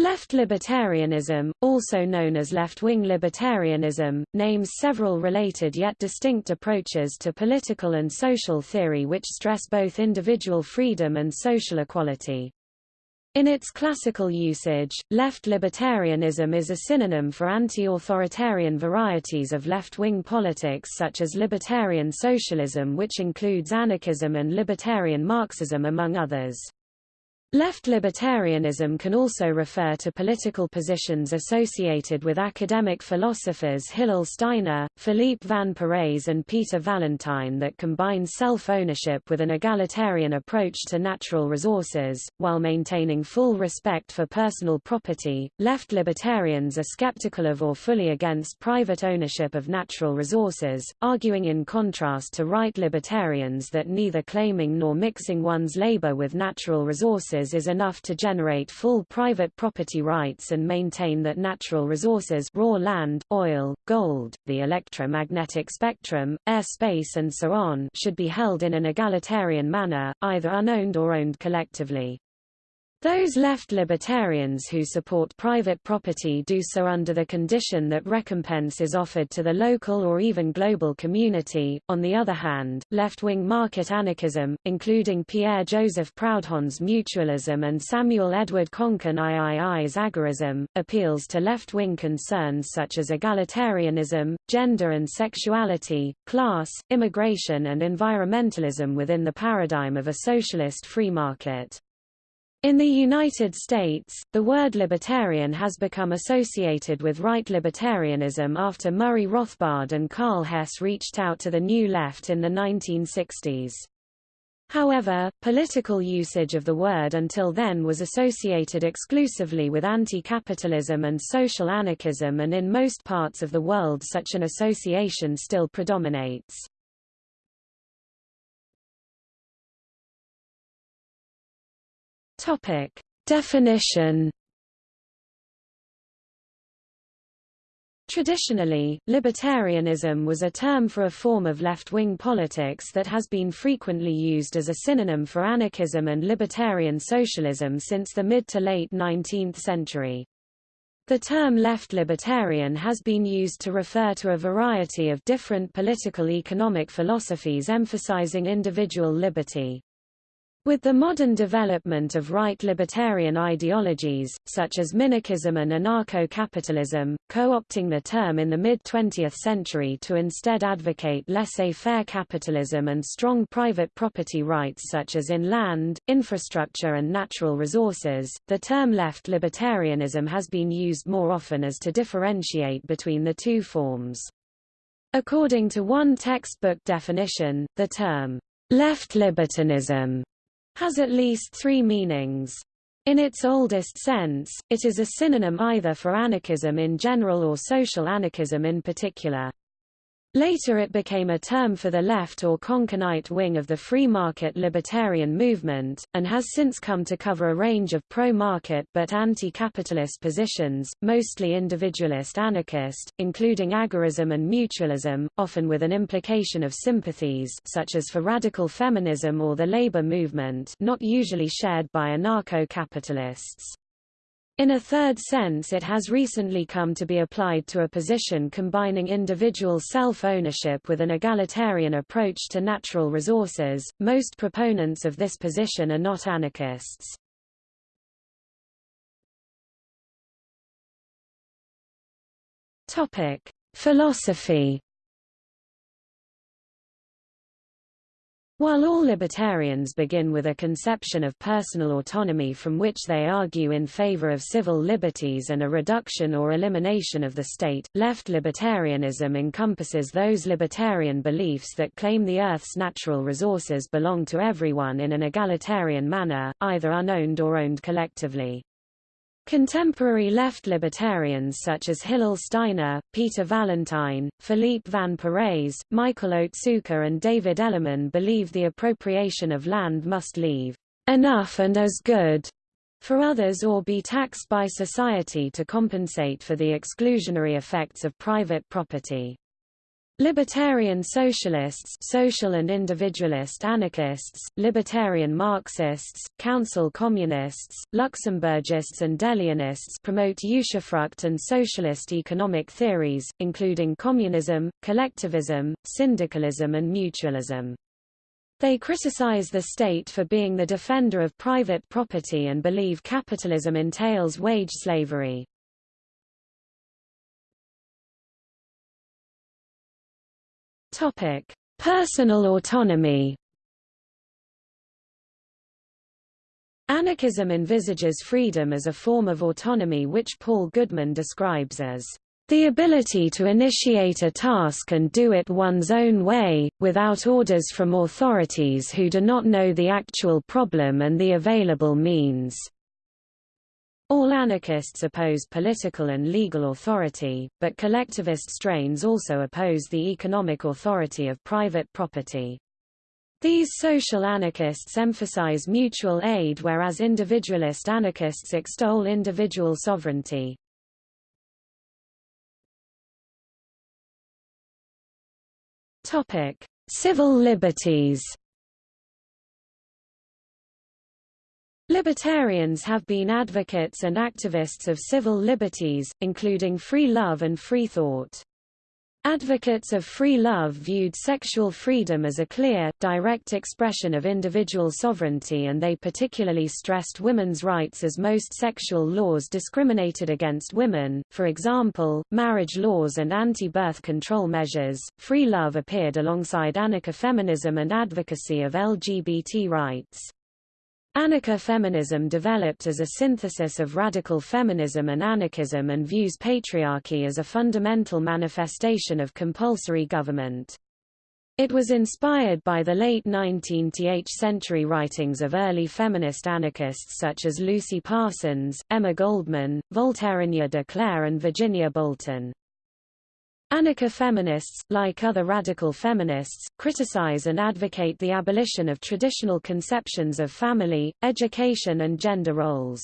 Left libertarianism, also known as left-wing libertarianism, names several related yet distinct approaches to political and social theory which stress both individual freedom and social equality. In its classical usage, left libertarianism is a synonym for anti-authoritarian varieties of left-wing politics such as libertarian socialism which includes anarchism and libertarian Marxism among others. Left libertarianism can also refer to political positions associated with academic philosophers Hillel Steiner, Philippe Van Parijs and Peter Vallentyne that combine self-ownership with an egalitarian approach to natural resources, while maintaining full respect for personal property. Left libertarians are skeptical of or fully against private ownership of natural resources, arguing in contrast to right libertarians that neither claiming nor mixing one's labor with natural resources is enough to generate full private property rights and maintain that natural resources raw land, oil, gold, the electromagnetic spectrum, air space and so on should be held in an egalitarian manner, either unowned or owned collectively. Those left libertarians who support private property do so under the condition that recompense is offered to the local or even global community. On the other hand, left-wing market anarchism, including Pierre-Joseph Proudhon's mutualism and Samuel Edward Konkin III's agorism, appeals to left-wing concerns such as egalitarianism, gender and sexuality, class, immigration and environmentalism within the paradigm of a socialist free market. In the United States, the word libertarian has become associated with right libertarianism after Murray Rothbard and Karl Hess reached out to the New Left in the 1960s. However, political usage of the word until then was associated exclusively with anti-capitalism and social anarchism and in most parts of the world such an association still predominates. Topic. Definition Traditionally, libertarianism was a term for a form of left-wing politics that has been frequently used as a synonym for anarchism and libertarian socialism since the mid to late 19th century. The term left libertarian has been used to refer to a variety of different political economic philosophies emphasizing individual liberty. With the modern development of right libertarian ideologies, such as minarchism and anarcho-capitalism, co-opting the term in the mid-20th century to instead advocate laissez-faire capitalism and strong private property rights such as in land, infrastructure and natural resources, the term left libertarianism has been used more often as to differentiate between the two forms. According to one textbook definition, the term left libertinism has at least three meanings. In its oldest sense, it is a synonym either for anarchism in general or social anarchism in particular. Later it became a term for the left or Konkinite wing of the free market libertarian movement, and has since come to cover a range of pro-market but anti-capitalist positions, mostly individualist anarchist, including agorism and mutualism, often with an implication of sympathies such as for radical feminism or the labor movement not usually shared by anarcho-capitalists. In a third sense it has recently come to be applied to a position combining individual self-ownership with an egalitarian approach to natural resources. Most proponents of this position are not anarchists. Topic: Philosophy While all libertarians begin with a conception of personal autonomy from which they argue in favor of civil liberties and a reduction or elimination of the state, left libertarianism encompasses those libertarian beliefs that claim the Earth's natural resources belong to everyone in an egalitarian manner, either unowned or owned collectively. Contemporary left libertarians such as Hillel Steiner, Peter Vallentyne, Philippe Van Parijs, Michael Otsuka and David Ellerman believe the appropriation of land must leave enough and as good for others or be taxed by society to compensate for the exclusionary effects of private property. Libertarian socialists social and individualist anarchists, libertarian Marxists, council communists, Luxemburgists and DeLeonists promote usufruct and socialist economic theories, including communism, collectivism, syndicalism and mutualism. They criticize the state for being the defender of private property and believe capitalism entails wage slavery. Topic: Personal autonomy. Anarchism envisages freedom as a form of autonomy which Paul Goodman describes as the ability to initiate a task and do it one's own way, without orders from authorities who do not know the actual problem and the available means. All anarchists oppose political and legal authority, but collectivist strains also oppose the economic authority of private property. These social anarchists emphasize mutual aid whereas individualist anarchists extol individual sovereignty. Civil liberties. Libertarians have been advocates and activists of civil liberties, including free love and free thought. Advocates of free love viewed sexual freedom as a clear, direct expression of individual sovereignty and they particularly stressed women's rights as most sexual laws discriminated against women, for example, marriage laws and anti-birth control measures. Free love appeared alongside anarcho-feminism and advocacy of LGBT rights. Anarcha-feminism developed as a synthesis of radical feminism and anarchism and views patriarchy as a fundamental manifestation of compulsory government. It was inspired by the late 19th century writings of early feminist anarchists such as Lucy Parsons, Emma Goldman, Voltairine de Cleyre and Virginia Bolten. Anarcha-feminists, like other radical feminists, criticize and advocate the abolition of traditional conceptions of family, education and gender roles.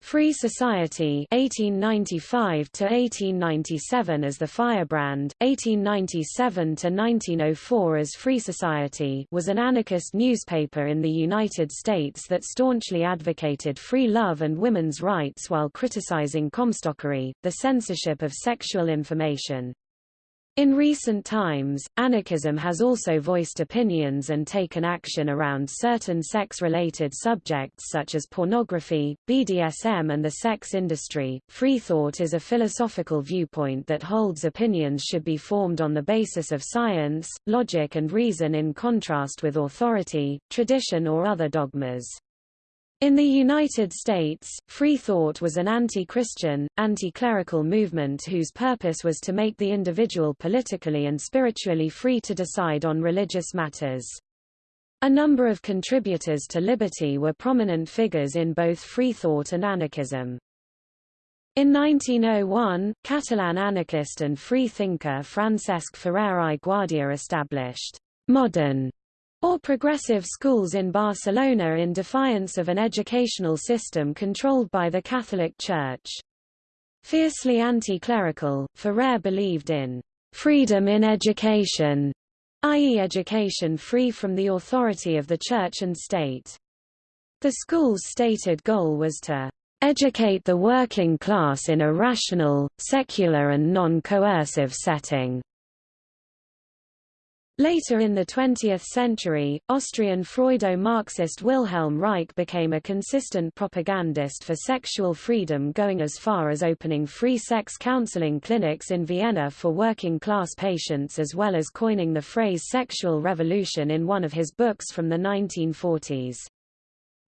Free Society 1895 to 1897 as the Firebrand 1897 to 1904 as Free Society was an anarchist newspaper in the United States that staunchly advocated free love and women's rights while criticizing comstockery the censorship of sexual information in recent times, anarchism has also voiced opinions and taken action around certain sex-related subjects such as pornography, BDSM and the sex industry. Free thought is a philosophical viewpoint that holds opinions should be formed on the basis of science, logic and reason in contrast with authority, tradition or other dogmas. In the United States, free thought was an anti-Christian, anti-clerical movement whose purpose was to make the individual politically and spiritually free to decide on religious matters. A number of contributors to liberty were prominent figures in both free thought and anarchism. In 1901, Catalan anarchist and free thinker Francesc Ferrer i Guàrdia established modern or progressive schools in Barcelona in defiance of an educational system controlled by the Catholic Church. Fiercely anti-clerical, Ferrer believed in freedom in education, i.e. education free from the authority of the church and state. The school's stated goal was to educate the working class in a rational, secular and non-coercive setting. Later in the 20th century, Austrian Freudo-Marxist Wilhelm Reich became a consistent propagandist for sexual freedom going as far as opening free sex counseling clinics in Vienna for working-class patients as well as coining the phrase sexual revolution in one of his books from the 1940s.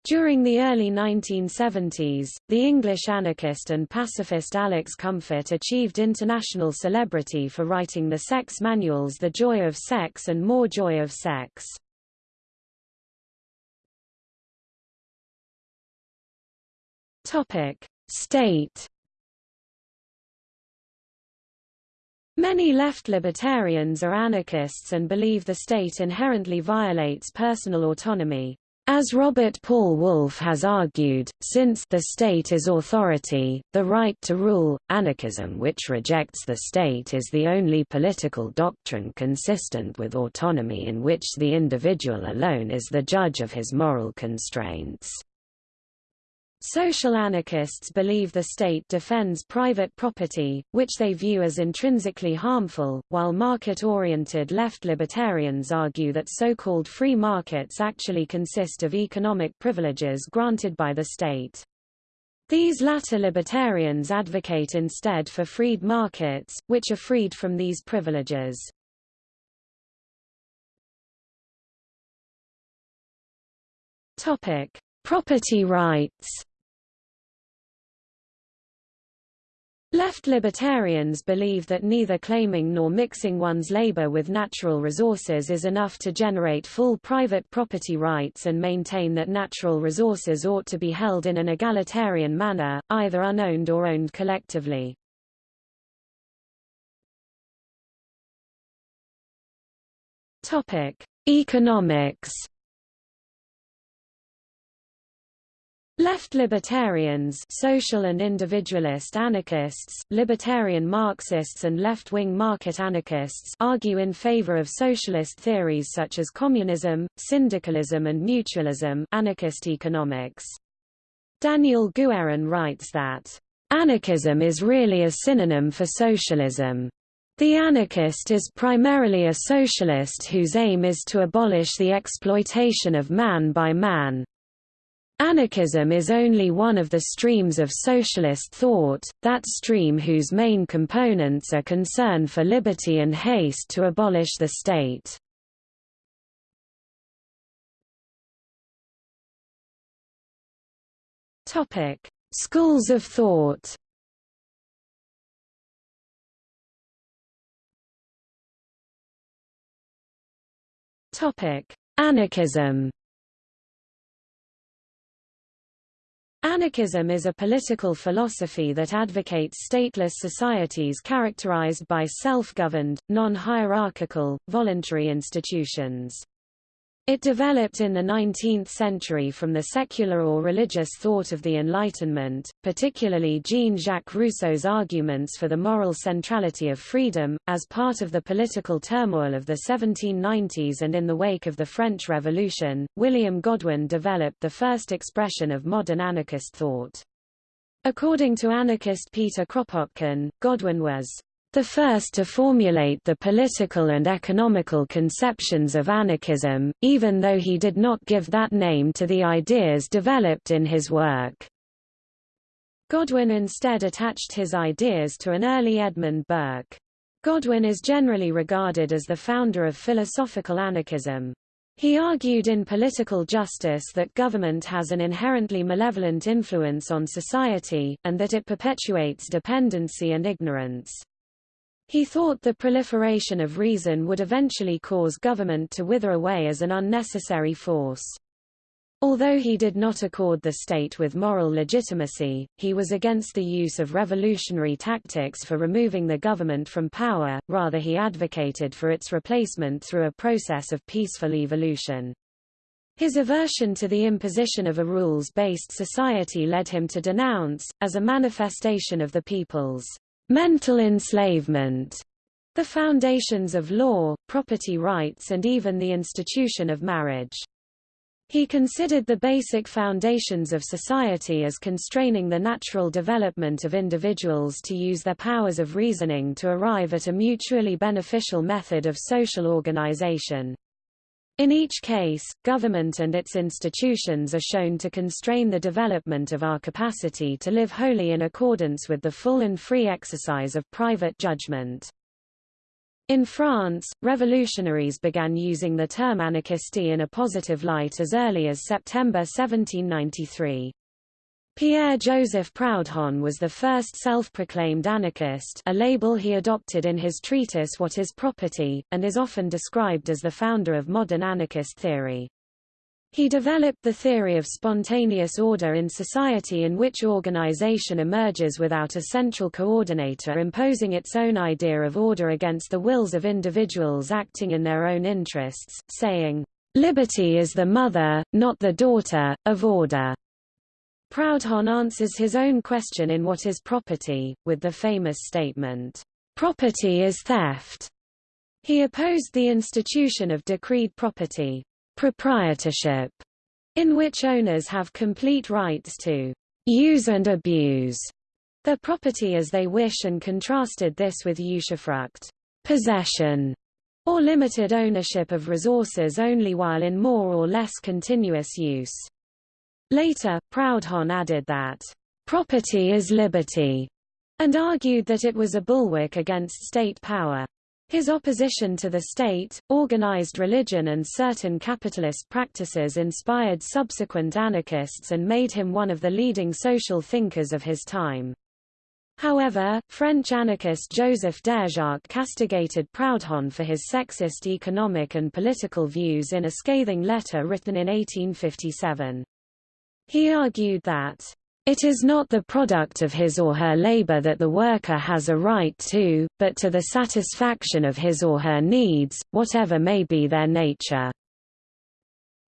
During the early 1970s, the English anarchist and pacifist Alex Comfort achieved international celebrity for writing the sex manuals The Joy of Sex and More Joy of Sex. State Many left libertarians are anarchists and believe the state inherently violates personal autonomy. As Robert Paul Wolff has argued, since the state is authority, the right to rule, anarchism which rejects the state is the only political doctrine consistent with autonomy in which the individual alone is the judge of his moral constraints. Social anarchists believe the state defends private property, which they view as intrinsically harmful, while market-oriented left libertarians argue that so-called free markets actually consist of economic privileges granted by the state. These latter libertarians advocate instead for freed markets, which are freed from these privileges. Topic: Property rights Left libertarians believe that neither claiming nor mixing one's labor with natural resources is enough to generate full private property rights and maintain that natural resources ought to be held in an egalitarian manner, either unowned or owned collectively. Economics Left libertarians social and individualist anarchists, libertarian Marxists and left-wing market anarchists argue in favor of socialist theories such as communism, syndicalism and mutualism anarchist economics. Daniel Guerin writes that, "...anarchism is really a synonym for socialism. The anarchist is primarily a socialist whose aim is to abolish the exploitation of man by man, Anarchism is only one of the streams of socialist thought, that stream whose main components are concern for liberty and haste to abolish the state. Schools of thought Anarchism Anarchism is a political philosophy that advocates stateless societies characterized by self-governed, non-hierarchical, voluntary institutions. It developed in the 19th century from the secular or religious thought of the Enlightenment, particularly Jean-Jacques Rousseau's arguments for the moral centrality of freedom, as part of the political turmoil of the 1790s and in the wake of the French Revolution. William Godwin developed the first expression of modern anarchist thought. According to anarchist Peter Kropotkin, Godwin was the first to formulate the political and economical conceptions of anarchism, even though he did not give that name to the ideas developed in his work. Godwin instead attached his ideas to an early Edmund Burke. Godwin is generally regarded as the founder of philosophical anarchism. He argued in Political Justice that government has an inherently malevolent influence on society, and that it perpetuates dependency and ignorance. He thought the proliferation of reason would eventually cause government to wither away as an unnecessary force. Although he did not accord the state with moral legitimacy, he was against the use of revolutionary tactics for removing the government from power, rather he advocated for its replacement through a process of peaceful evolution. His aversion to the imposition of a rules-based society led him to denounce, as a manifestation of the people's mental enslavement, the foundations of law, property rights and even the institution of marriage. He considered the basic foundations of society as constraining the natural development of individuals to use their powers of reasoning to arrive at a mutually beneficial method of social organization. In each case, government and its institutions are shown to constrain the development of our capacity to live wholly in accordance with the full and free exercise of private judgment. In France, revolutionaries began using the term anarchistie in a positive light as early as September 1793. Pierre-Joseph Proudhon was the first self-proclaimed anarchist a label he adopted in his treatise What is Property, and is often described as the founder of modern anarchist theory. He developed the theory of spontaneous order in society in which organization emerges without a central coordinator imposing its own idea of order against the wills of individuals acting in their own interests, saying, Liberty is the mother, not the daughter, of order. Proudhon answers his own question in What is Property, with the famous statement, Property is theft. He opposed the institution of decreed property, proprietorship, in which owners have complete rights to use and abuse their property as they wish and contrasted this with usufruct, possession, or limited ownership of resources only while in more or less continuous use. Later, Proudhon added that, "...property is liberty," and argued that it was a bulwark against state power. His opposition to the state, organized religion and certain capitalist practices inspired subsequent anarchists and made him one of the leading social thinkers of his time. However, French anarchist Joseph Déjacque castigated Proudhon for his sexist economic and political views in a scathing letter written in 1857. He argued that it is not the product of his or her labor that the worker has a right to, but to the satisfaction of his or her needs, whatever may be their nature.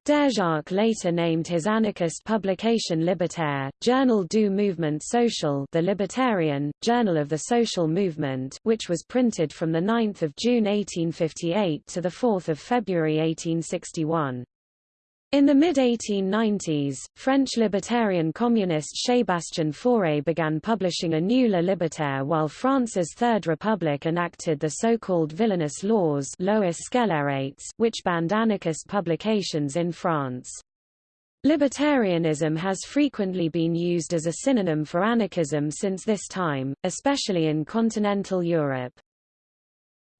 Déjacque later named his anarchist publication Libertaire, Journal du Mouvement Social the Libertarian, Journal of the Social Movement which was printed from 9 June 1858 to 4 February 1861. In the mid-1890s, French libertarian communist Sébastien Faure began publishing a new La Libertaire while France's Third Republic enacted the so-called villainous laws which banned anarchist publications in France. Libertarianism has frequently been used as a synonym for anarchism since this time, especially in continental Europe.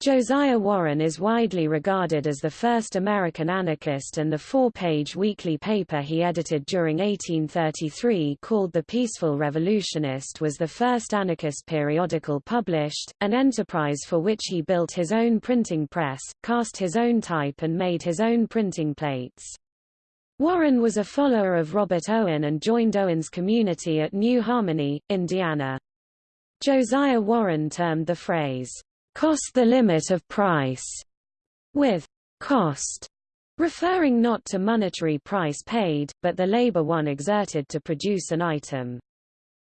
Josiah Warren is widely regarded as the first American anarchist and the four-page weekly paper he edited during 1833 called The Peaceful Revolutionist was the first anarchist periodical published, an enterprise for which he built his own printing press, cast his own type and made his own printing plates. Warren was a follower of Robert Owen and joined Owen's community at New Harmony, Indiana. Josiah Warren termed the phrase, cost the limit of price, with cost referring not to monetary price paid, but the labor one exerted to produce an item.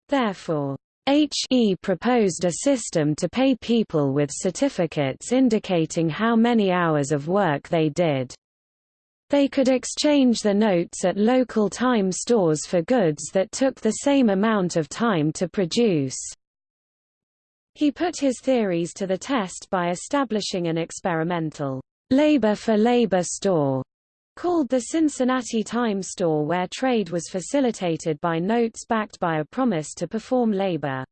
Therefore, H.E. proposed a system to pay people with certificates indicating how many hours of work they did. They could exchange the notes at local time stores for goods that took the same amount of time to produce. He put his theories to the test by establishing an experimental labor-for-labor store called the Cincinnati Time Store where trade was facilitated by notes backed by a promise to perform labor.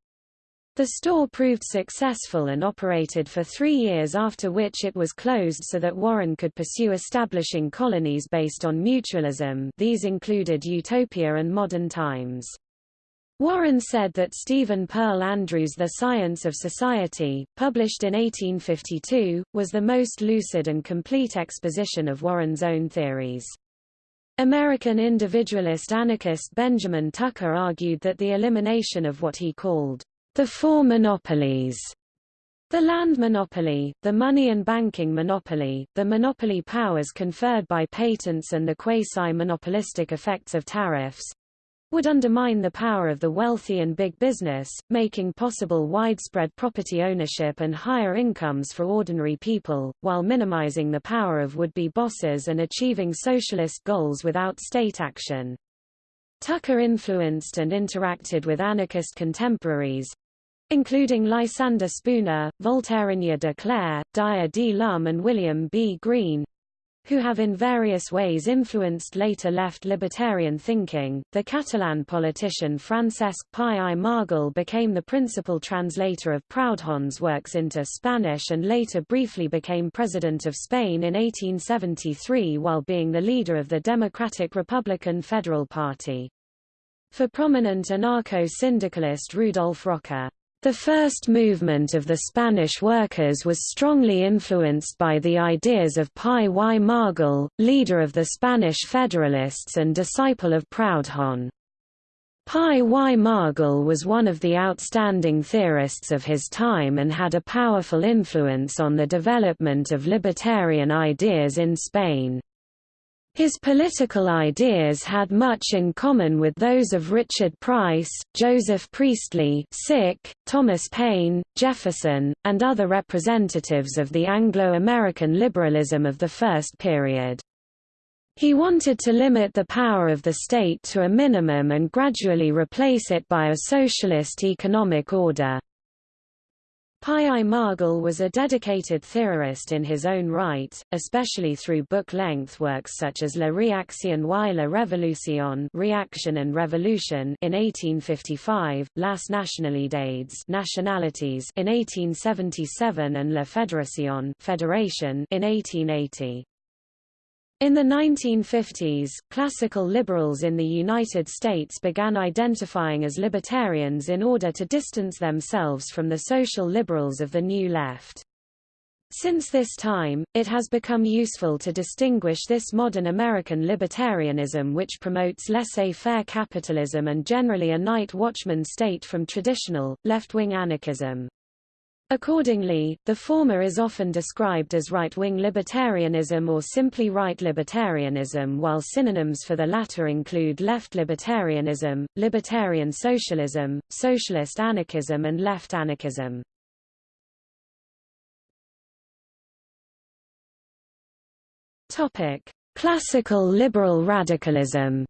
The store proved successful and operated for three years after which it was closed so that Warren could pursue establishing colonies based on mutualism these included Utopia and Modern Times. Warren said that Stephen Pearl Andrews' The Science of Society, published in 1852, was the most lucid and complete exposition of Warren's own theories. American individualist anarchist Benjamin Tucker argued that the elimination of what he called the four monopolies the land monopoly, the money and banking monopoly, the monopoly powers conferred by patents and the quasi-monopolistic effects of tariffs, would undermine the power of the wealthy and big business, making possible widespread property ownership and higher incomes for ordinary people, while minimizing the power of would-be bosses and achieving socialist goals without state action. Tucker influenced and interacted with anarchist contemporaries, including Lysander Spooner, Voltairine de Cleyre, Dyer D. Lum and William B. Greene, who have in various ways influenced later left libertarian thinking. The Catalan politician Francesc Pi i Margall became the principal translator of Proudhon's works into Spanish and later briefly became president of Spain in 1873 while being the leader of the Democratic Republican Federal Party. For prominent anarcho-syndicalist Rudolf Rocker, the first movement of the Spanish workers was strongly influenced by the ideas of Pi y Margall, leader of the Spanish Federalists and disciple of Proudhon. Pi y Margall was one of the outstanding theorists of his time and had a powerful influence on the development of libertarian ideas in Spain. His political ideas had much in common with those of Richard Price, Joseph Priestley Thomas Paine, Jefferson, and other representatives of the Anglo-American liberalism of the first period. He wanted to limit the power of the state to a minimum and gradually replace it by a socialist economic order. Pi Margall was a dedicated theorist in his own right, especially through book-length works such as La Réaction y la Révolution Reaction and Revolution in 1855, Las Nacionalidades Nationalities in 1877 and La Fédération Federation in 1880. In the 1950s, classical liberals in the United States began identifying as libertarians in order to distance themselves from the social liberals of the New Left. Since this time, it has become useful to distinguish this modern American libertarianism which promotes laissez-faire capitalism and generally a night watchman state from traditional, left-wing anarchism. Accordingly, the former is often described as right-wing libertarianism or simply right libertarianism while synonyms for the latter include left libertarianism, libertarian socialism, socialist anarchism and left anarchism. Classical liberal radicalism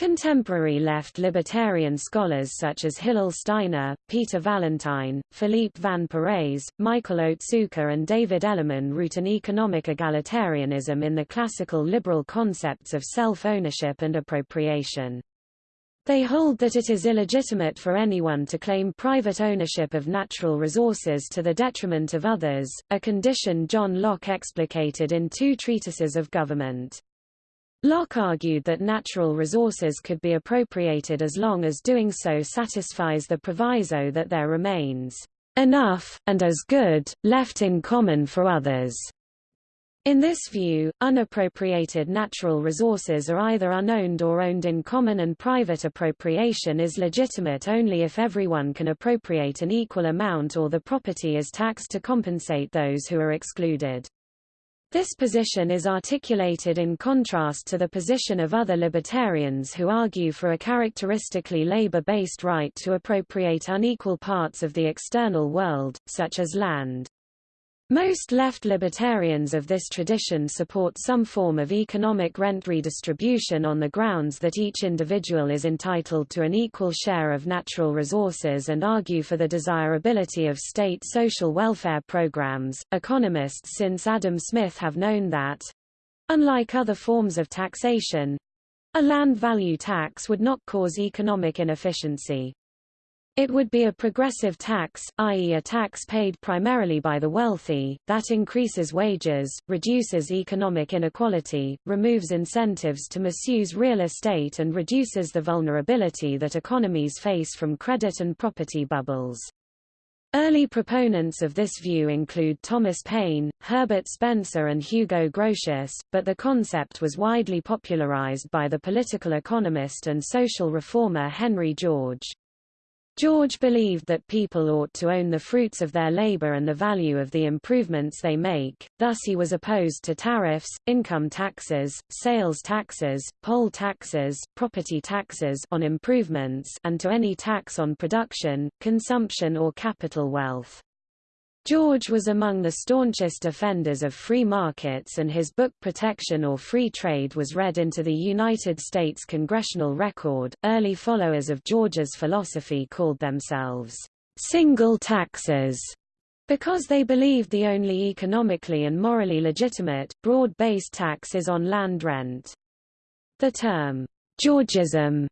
Contemporary left libertarian scholars such as Hillel Steiner, Peter Vallentyne, Philippe Van Parijs, Michael Otsuka and David Ellerman root an economic egalitarianism in the classical liberal concepts of self-ownership and appropriation. They hold that it is illegitimate for anyone to claim private ownership of natural resources to the detriment of others, a condition John Locke explicated in two treatises of government. Locke argued that natural resources could be appropriated as long as doing so satisfies the proviso that there remains enough, and as good, left in common for others. In this view, unappropriated natural resources are either unowned or owned in common and private appropriation is legitimate only if everyone can appropriate an equal amount or the property is taxed to compensate those who are excluded. This position is articulated in contrast to the position of other libertarians who argue for a characteristically labor-based right to appropriate unequal parts of the external world, such as land. Most left libertarians of this tradition support some form of economic rent redistribution on the grounds that each individual is entitled to an equal share of natural resources and argue for the desirability of state social welfare programs. Economists since Adam Smith have known that unlike other forms of taxation a land value tax would not cause economic inefficiency. It would be a progressive tax, i.e. a tax paid primarily by the wealthy, that increases wages, reduces economic inequality, removes incentives to misuse real estate and reduces the vulnerability that economies face from credit and property bubbles. Early proponents of this view include Thomas Paine, Herbert Spencer and Hugo Grotius, but the concept was widely popularized by the political economist and social reformer Henry George. George believed that people ought to own the fruits of their labor and the value of the improvements they make, thus he was opposed to tariffs, income taxes, sales taxes, poll taxes, property taxes on improvements and to any tax on production, consumption or capital wealth. George was among the staunchest defenders of free markets and his book Protection or Free Trade was read into the United States congressional record. Early followers of George's philosophy called themselves single taxes because they believed the only economically and morally legitimate, broad-based tax is on land rent. The term Georgism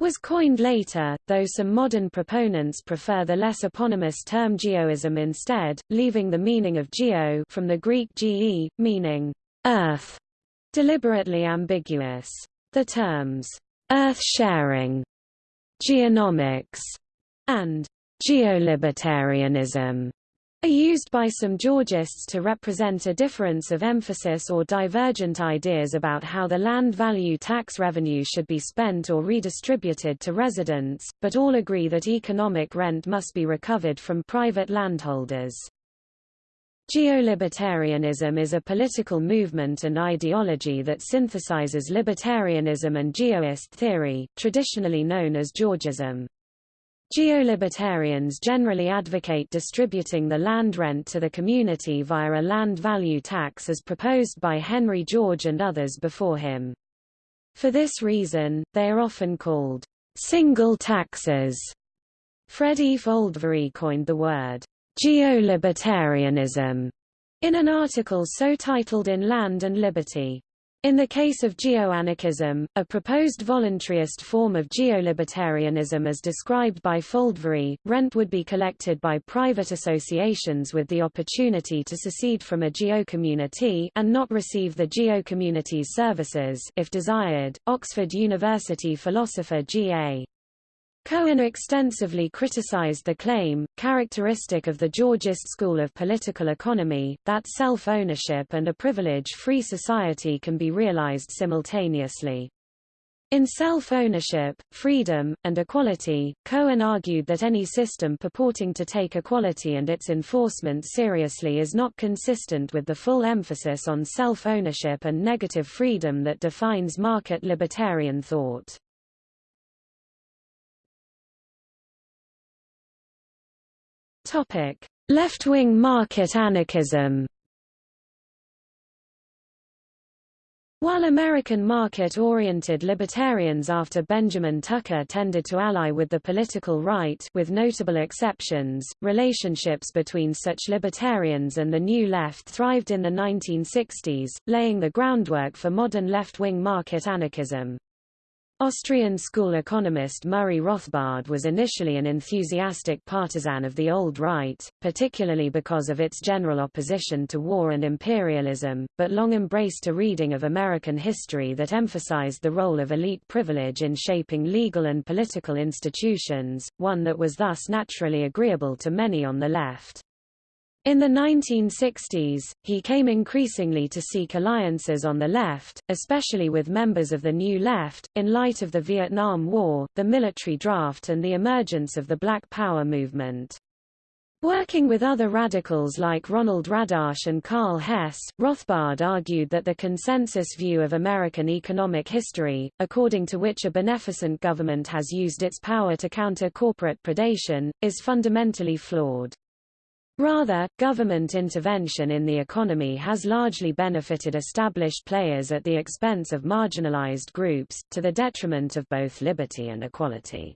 was coined later, though some modern proponents prefer the less eponymous term geoism instead, leaving the meaning of geo from the Greek ge, meaning earth, deliberately ambiguous. The terms earth-sharing, geonomics, and geolibertarianism are used by some Georgists to represent a difference of emphasis or divergent ideas about how the land value tax revenue should be spent or redistributed to residents, but all agree that economic rent must be recovered from private landholders. Geolibertarianism is a political movement and ideology that synthesizes libertarianism and geoist theory, traditionally known as Georgism. Geolibertarians generally advocate distributing the land rent to the community via a land value tax as proposed by Henry George and others before him. For this reason, they are often called single taxes. Fred E. Foldvary coined the word Geolibertarianism, in an article so titled In Land and Liberty. In the case of geoanarchism, a proposed voluntarist form of geolibertarianism as described by Foldvary, rent would be collected by private associations with the opportunity to secede from a geocommunity and not receive the geocommunity's services if desired. Oxford University philosopher G.A. Cohen extensively criticized the claim, characteristic of the Georgist school of political economy, that self-ownership and a privilege-free society can be realized simultaneously. In self-ownership, freedom, and equality, Cohen argued that any system purporting to take equality and its enforcement seriously is not consistent with the full emphasis on self-ownership and negative freedom that defines market libertarian thought. Topic: Left-wing market anarchism. While American market-oriented libertarians after Benjamin Tucker tended to ally with the political right with notable exceptions, relationships between such libertarians and the New Left thrived in the 1960s, laying the groundwork for modern left-wing market anarchism. Austrian school economist Murray Rothbard was initially an enthusiastic partisan of the old right, particularly because of its general opposition to war and imperialism, but long embraced a reading of American history that emphasized the role of elite privilege in shaping legal and political institutions, one that was thus naturally agreeable to many on the left. In the 1960s, he came increasingly to seek alliances on the left, especially with members of the New Left, in light of the Vietnam War, the military draft and the emergence of the Black Power movement. Working with other radicals like Ronald Radosh and Karl Hess, Rothbard argued that the consensus view of American economic history, according to which a beneficent government has used its power to counter corporate predation, is fundamentally flawed. Rather, government intervention in the economy has largely benefited established players at the expense of marginalized groups, to the detriment of both liberty and equality.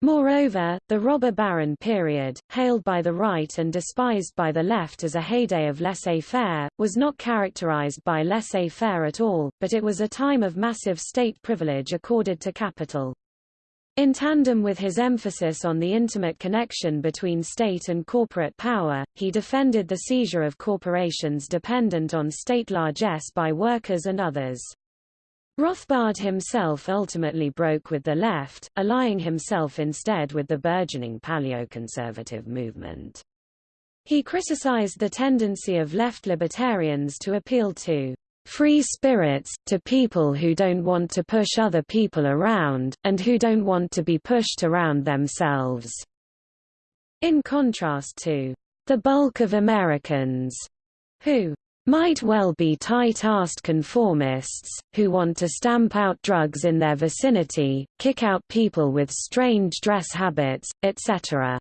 Moreover, the robber baron period, hailed by the right and despised by the left as a heyday of laissez-faire, was not characterized by laissez-faire at all, but it was a time of massive state privilege accorded to capital. In tandem with his emphasis on the intimate connection between state and corporate power, he defended the seizure of corporations dependent on state largesse by workers and others. Rothbard himself ultimately broke with the left, allying himself instead with the burgeoning paleoconservative movement. He criticized the tendency of left libertarians to appeal to free spirits, to people who don't want to push other people around, and who don't want to be pushed around themselves. In contrast to the bulk of Americans, who might well be tight-assed conformists, who want to stamp out drugs in their vicinity, kick out people with strange dress habits, etc.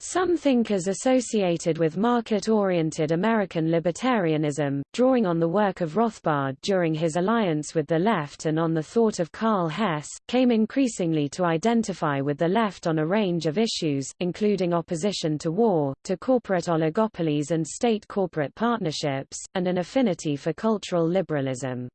Some thinkers associated with market-oriented American libertarianism, drawing on the work of Rothbard during his alliance with the left and on the thought of Karl Hess, came increasingly to identify with the left on a range of issues, including opposition to war, to corporate oligopolies and state-corporate partnerships, and an affinity for cultural liberalism.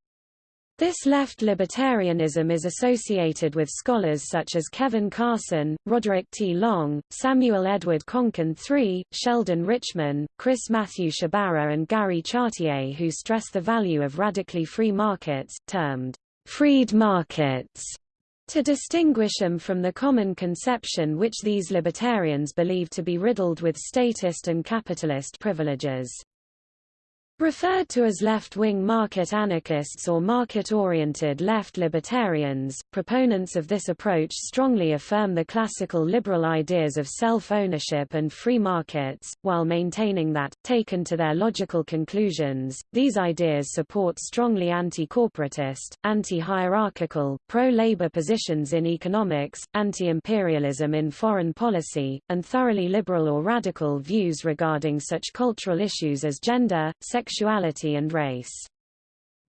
This left libertarianism is associated with scholars such as Kevin Carson, Roderick T. Long, Samuel Edward Konkin III, Sheldon Richman, Chris Matthew Sciabarra and Gary Chartier who stress the value of radically free markets, termed freed markets, to distinguish them from the common conception which these libertarians believe to be riddled with statist and capitalist privileges. Referred to as left-wing market anarchists or market-oriented left libertarians, proponents of this approach strongly affirm the classical liberal ideas of self-ownership and free markets, while maintaining that, taken to their logical conclusions, these ideas support strongly anti-corporatist, anti-hierarchical, pro-labor positions in economics, anti-imperialism in foreign policy, and thoroughly liberal or radical views regarding such cultural issues as gender, sexuality sexuality and race.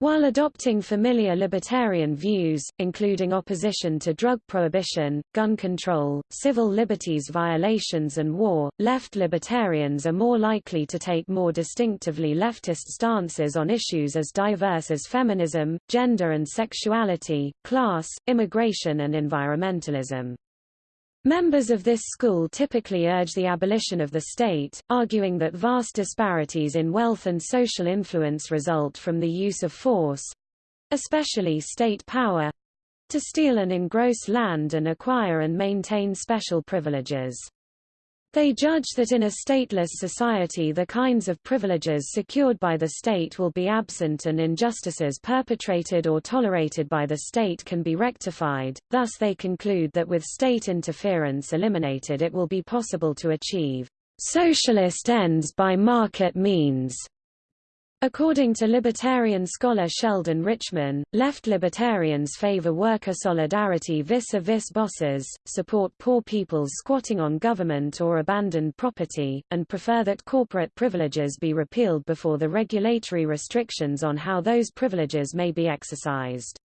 While adopting familiar libertarian views, including opposition to drug prohibition, gun control, civil liberties violations and war, left libertarians are more likely to take more distinctively leftist stances on issues as diverse as feminism, gender and sexuality, class, immigration and environmentalism. Members of this school typically urge the abolition of the state, arguing that vast disparities in wealth and social influence result from the use of force—especially state power—to steal and engross land and acquire and maintain special privileges. They judge that in a stateless society the kinds of privileges secured by the state will be absent and injustices perpetrated or tolerated by the state can be rectified, thus they conclude that with state interference eliminated it will be possible to achieve socialist ends by market means. According to libertarian scholar Sheldon Richman, left libertarians favor worker solidarity vis-a-vis -vis bosses, support poor people's squatting on government or abandoned property, and prefer that corporate privileges be repealed before the regulatory restrictions on how those privileges may be exercised.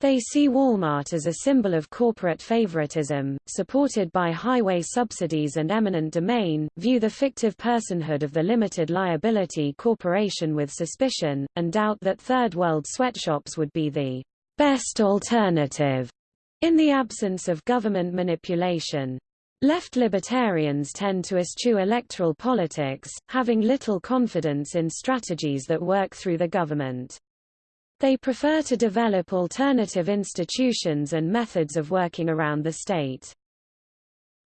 They see Walmart as a symbol of corporate favoritism, supported by highway subsidies and eminent domain, view the fictive personhood of the limited liability corporation with suspicion, and doubt that third world sweatshops would be the best alternative in the absence of government manipulation. Left libertarians tend to eschew electoral politics, having little confidence in strategies that work through the government. They prefer to develop alternative institutions and methods of working around the state.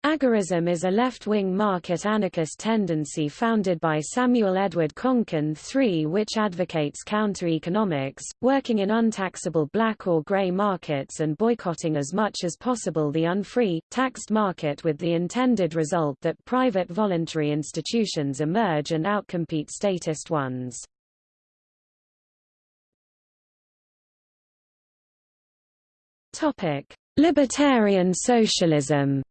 Agorism is a left-wing market anarchist tendency founded by Samuel Edward Konkin III which advocates counter-economics, working in untaxable black or grey markets and boycotting as much as possible the unfree, taxed market with the intended result that private voluntary institutions emerge and outcompete statist ones. Topic: Libertarian socialism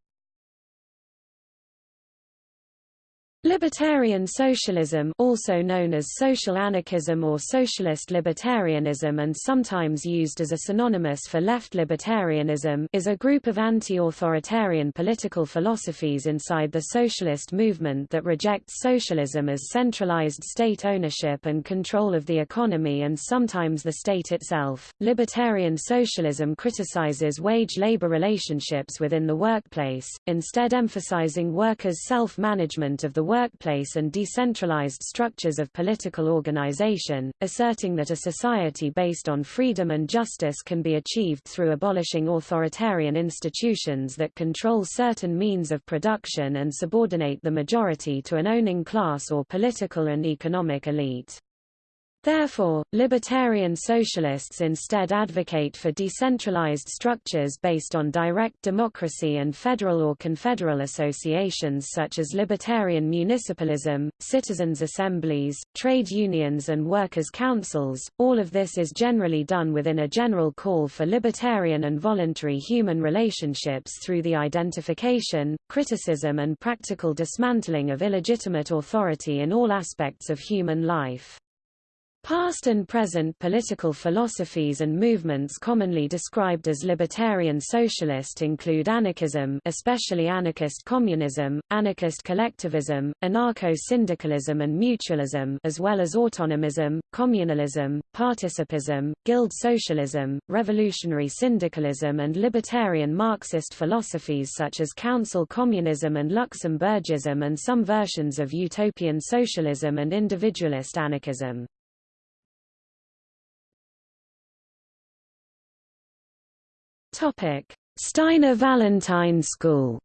Libertarian socialism also known as social anarchism or socialist libertarianism and sometimes used as a synonymous for left libertarianism is a group of anti-authoritarian political philosophies inside the socialist movement that rejects socialism as centralized state ownership and control of the economy and sometimes the state itself. Libertarian socialism criticizes wage-labor relationships within the workplace, instead emphasizing workers' self-management of the workplace and decentralized structures of political organization, asserting that a society based on freedom and justice can be achieved through abolishing authoritarian institutions that control certain means of production and subordinate the majority to an owning class or political and economic elite. Therefore, libertarian socialists instead advocate for decentralized structures based on direct democracy and federal or confederal associations such as libertarian municipalism, citizens' assemblies, trade unions and workers' councils. All of this is generally done within a general call for libertarian and voluntary human relationships through the identification, criticism and practical dismantling of illegitimate authority in all aspects of human life. Past and present political philosophies and movements commonly described as libertarian socialist include anarchism especially anarchist communism, anarchist collectivism, anarcho-syndicalism and mutualism as well as autonomism, communalism, participism, guild socialism, revolutionary syndicalism and libertarian Marxist philosophies such as council communism and Luxemburgism and some versions of utopian socialism and individualist anarchism. Topic: Steiner Vallentyne School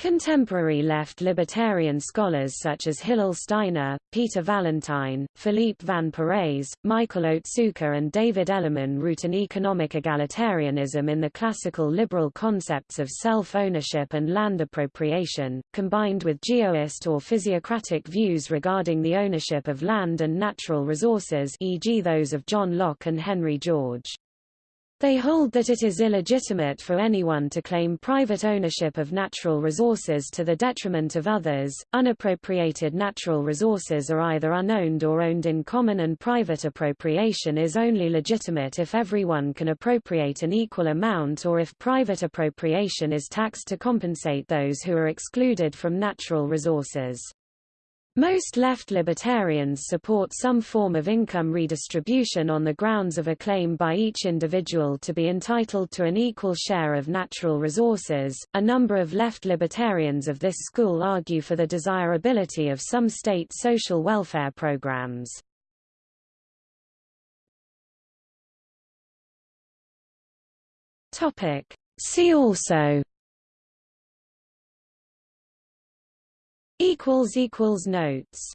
Contemporary left libertarian scholars such as Hillel Steiner, Peter Vallentyne, Philippe Van Parijs, Michael Otsuka and David Ellerman root an economic egalitarianism in the classical liberal concepts of self-ownership and land appropriation, combined with geoist or physiocratic views regarding the ownership of land and natural resources e.g. those of John Locke and Henry George. They hold that it is illegitimate for anyone to claim private ownership of natural resources to the detriment of others. Unappropriated natural resources are either unowned or owned in common, and private appropriation is only legitimate if everyone can appropriate an equal amount or if private appropriation is taxed to compensate those who are excluded from natural resources. Most left libertarians support some form of income redistribution on the grounds of a claim by each individual to be entitled to an equal share of natural resources. A number of left libertarians of this school argue for the desirability of some state social welfare programs. Topic: See also equals equals notes